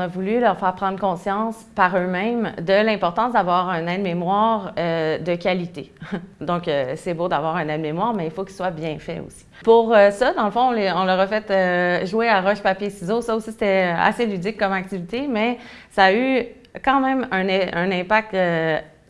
a voulu leur faire prendre conscience par eux-mêmes de l'importance d'avoir un aide-mémoire euh, de qualité. Donc, euh, c'est beau d'avoir un aide-mémoire, mais il faut qu'il soit bien fait aussi. Pour euh, ça, dans le fond, on, leur a fait jouer à roche, papier, ciseaux. Ça aussi, c'était assez ludique comme activité, mais ça a eu quand même un, impact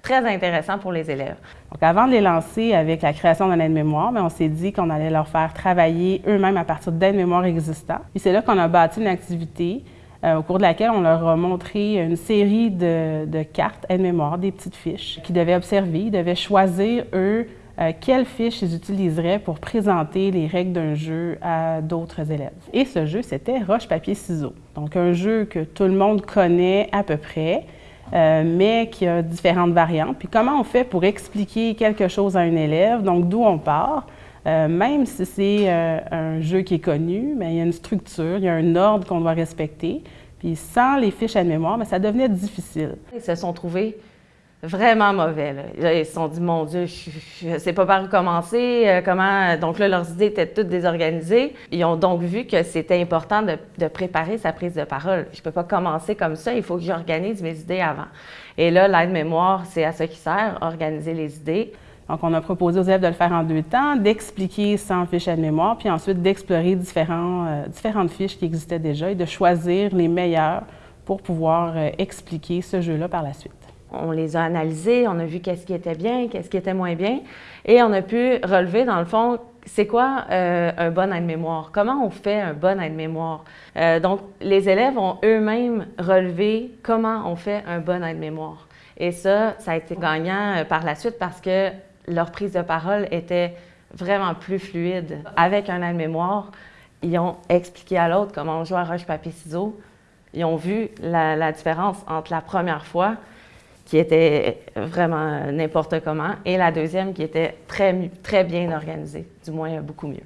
très intéressant pour les élèves. Donc, avant de les lancer avec la création d'un aide-mémoire, on s'est dit qu'on allait leur faire travailler eux-mêmes à partir d'aides-mémoires existants. Et c'est là qu'on a bâti une activité euh, au cours de laquelle on leur a montré une série de, cartes aide-mémoire, des petites fiches qu'ils devaient observer. Ils devaient choisir, eux, euh, quelles fiches ils utiliseraient pour présenter les règles d'un jeu à d'autres élèves. Et ce jeu, c'était roche, papier, ciseaux. Donc, un jeu que tout le monde connaît à peu près, euh, mais qui a différentes variantes. Puis comment on fait pour expliquer quelque chose à un élève, donc d'où on part, euh, même si c'est euh, un jeu qui est connu, mais il y a une structure, il y a un ordre qu'on doit respecter. Puis sans les fiches à mémoire, mais ça devenait difficile. Ils se sont trouvés vraiment mauvais. Ils se sont dit, mon Dieu, je ne sais pas par où commencer, euh, comment... Donc là, leurs idées étaient toutes désorganisées. Ils ont donc vu que c'était important de, préparer sa prise de parole. Je ne peux pas commencer comme ça, il faut que j'organise mes idées avant. Et là, l'aide-mémoire, c'est à ça qui sert, organiser les idées. Donc, on a proposé aux élèves de le faire en deux temps, d'expliquer sans fiche de mémoire, puis ensuite d'explorer euh, différentes fiches qui existaient déjà et de choisir les meilleures pour pouvoir euh, expliquer ce jeu-là par la suite. On les a analysés, on a vu qu'est-ce qui était bien, qu'est-ce qui était moins bien, et on a pu relever, dans le fond, c'est quoi euh, un bon aide-mémoire? Comment on fait un bon aide-mémoire? Donc, les élèves ont eux-mêmes relevé comment on fait un bon aide-mémoire. Et ça, ça a été gagnant par la suite parce que leur prise de parole était vraiment plus fluide. Avec un aide-mémoire, ils ont expliqué à l'autre comment on joue à roche-papier-ciseaux. Ils ont vu la différence entre la première fois qui était vraiment n'importe comment, et la deuxième qui était très, très bien organisée, du moins beaucoup mieux.